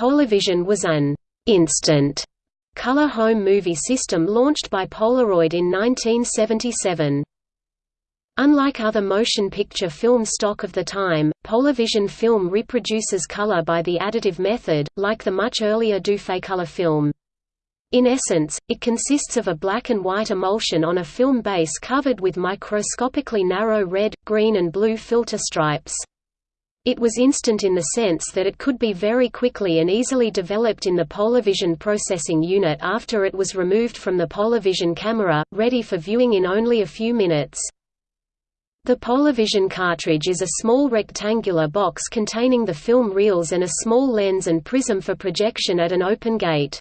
Polavision was an instant color home movie system launched by Polaroid in 1977. Unlike other motion picture film stock of the time, Polavision film reproduces color by the additive method, like the much earlier Dufaycolor film. In essence, it consists of a black and white emulsion on a film base covered with microscopically narrow red, green and blue filter stripes. It was instant in the sense that it could be very quickly and easily developed in the Polavision processing unit after it was removed from the Polavision camera, ready for viewing in only a few minutes. The Polavision cartridge is a small rectangular box containing the film reels and a small lens and prism for projection at an open gate.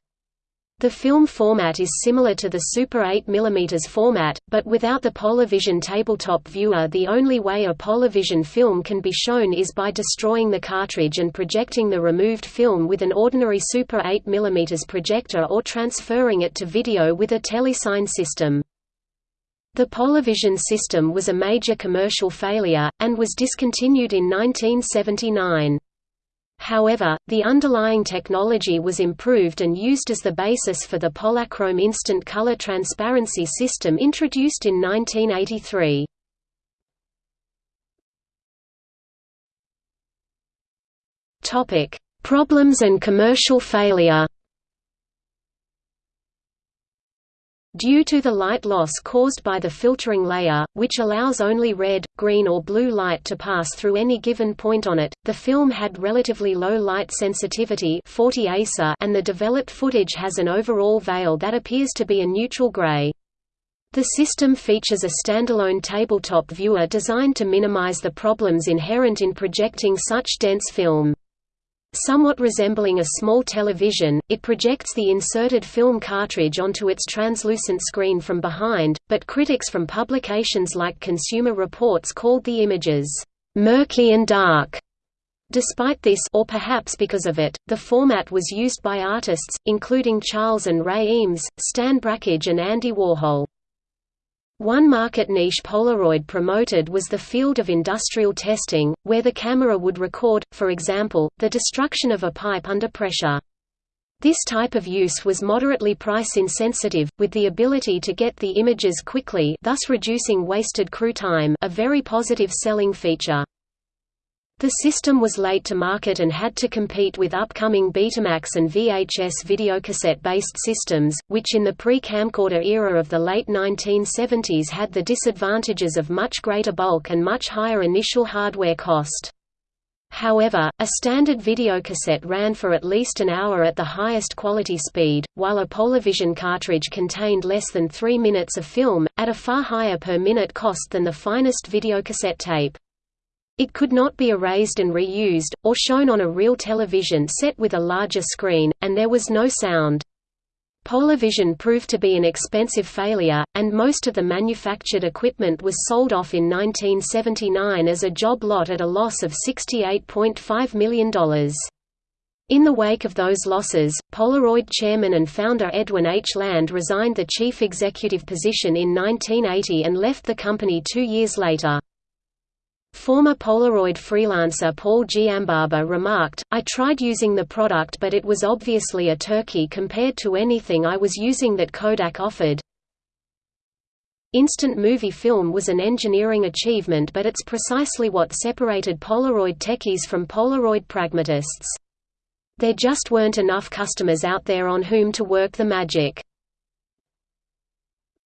The film format is similar to the Super 8 mm format, but without the Polavision tabletop viewer the only way a Polavision film can be shown is by destroying the cartridge and projecting the removed film with an ordinary Super 8 mm projector or transferring it to video with a telecine system. The Polavision system was a major commercial failure, and was discontinued in 1979. However, the underlying technology was improved and used as the basis for the Polachrome instant color transparency system introduced in 1983. Problems and commercial failure Due to the light loss caused by the filtering layer, which allows only red, green or blue light to pass through any given point on it, the film had relatively low light sensitivity 40 ASA and the developed footage has an overall veil that appears to be a neutral gray. The system features a standalone tabletop viewer designed to minimize the problems inherent in projecting such dense film. Somewhat resembling a small television, it projects the inserted film cartridge onto its translucent screen from behind, but critics from publications like Consumer Reports called the images, "...murky and dark." Despite this or perhaps because of it, the format was used by artists, including Charles and Ray Eames, Stan Brakhage and Andy Warhol. One market niche Polaroid promoted was the field of industrial testing, where the camera would record, for example, the destruction of a pipe under pressure. This type of use was moderately price insensitive, with the ability to get the images quickly thus reducing wasted crew time a very positive selling feature. The system was late to market and had to compete with upcoming Betamax and VHS videocassette-based systems, which in the pre-camcorder era of the late 1970s had the disadvantages of much greater bulk and much higher initial hardware cost. However, a standard videocassette ran for at least an hour at the highest quality speed, while a Polavision cartridge contained less than 3 minutes of film, at a far higher per minute cost than the finest videocassette tape. It could not be erased and reused, or shown on a real television set with a larger screen, and there was no sound. Polavision proved to be an expensive failure, and most of the manufactured equipment was sold off in 1979 as a job lot at a loss of $68.5 million. In the wake of those losses, Polaroid chairman and founder Edwin H. Land resigned the chief executive position in 1980 and left the company two years later. Former Polaroid freelancer Paul Giambarba remarked, I tried using the product but it was obviously a turkey compared to anything I was using that Kodak offered. Instant movie film was an engineering achievement but it's precisely what separated Polaroid techies from Polaroid pragmatists. There just weren't enough customers out there on whom to work the magic.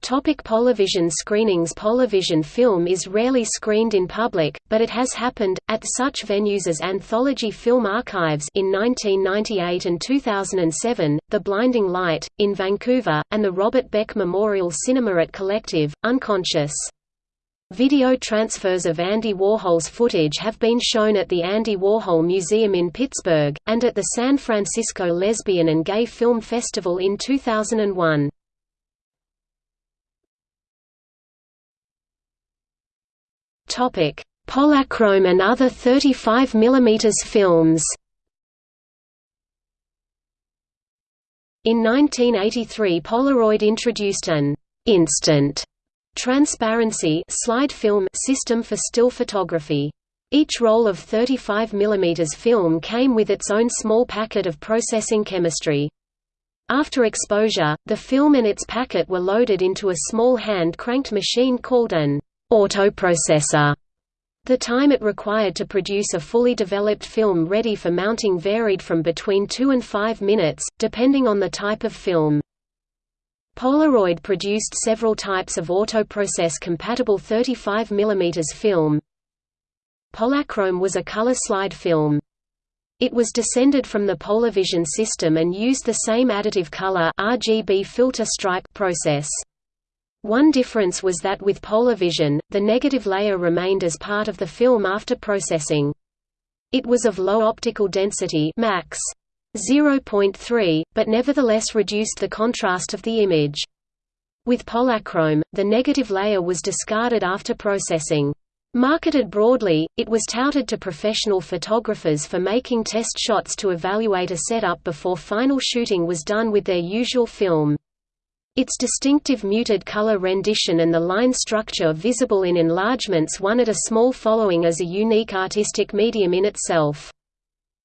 Topic Polavision screenings Polavision film is rarely screened in public, but it has happened, at such venues as Anthology Film Archives in 1998 and 2007, The Blinding Light, in Vancouver, and the Robert Beck Memorial Cinema at Collective, Unconscious. Video transfers of Andy Warhol's footage have been shown at the Andy Warhol Museum in Pittsburgh, and at the San Francisco Lesbian and Gay Film Festival in 2001. Polachrome and other 35 mm films. In 1983 Polaroid introduced an «instant» transparency slide film system for still photography. Each roll of 35 mm film came with its own small packet of processing chemistry. After exposure, the film and its packet were loaded into a small hand-cranked machine called an autoprocessor. The time it required to produce a fully developed film ready for mounting varied from between 2 and 5 minutes, depending on the type of film. Polaroid produced several types of autoprocess-compatible 35 mm film. Polachrome was a color slide film. It was descended from the Polavision system and used the same additive color RGB filter stripe process. One difference was that with Polavision, the negative layer remained as part of the film after processing. It was of low optical density max 0.3, but nevertheless reduced the contrast of the image. With Polachrome, the negative layer was discarded after processing. Marketed broadly, it was touted to professional photographers for making test shots to evaluate a setup before final shooting was done with their usual film. Its distinctive muted color rendition and the line structure visible in enlargements won it a small following as a unique artistic medium in itself.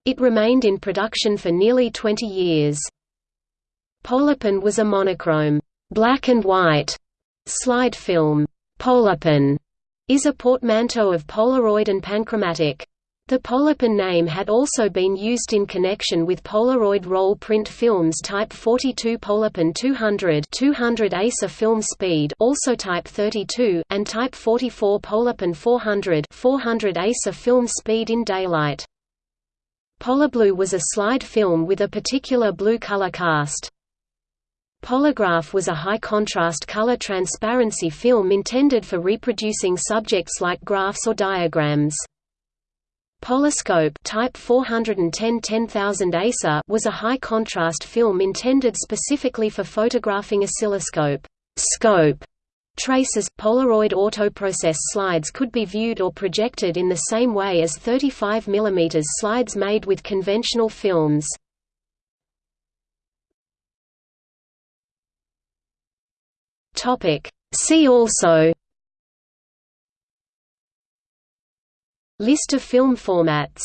It remained in production for nearly 20 years. Polapan was a monochrome, black and white slide film. Polapan is a portmanteau of Polaroid and Panchromatic. The Polapan name had also been used in connection with Polaroid roll print films Type 42 Polapan 200 200 ASA film speed also Type 32 and Type 44 Polapan 400 400 ASA film speed in daylight. Polablue was a slide film with a particular blue color cast. Polagraph was a high-contrast color transparency film intended for reproducing subjects like graphs or diagrams. Polascope type 410 10000 ASA was a high-contrast film intended specifically for photographing oscilloscope scope traces. Polaroid autoprocess slides could be viewed or projected in the same way as 35 mm slides made with conventional films. Topic. See also List of film formats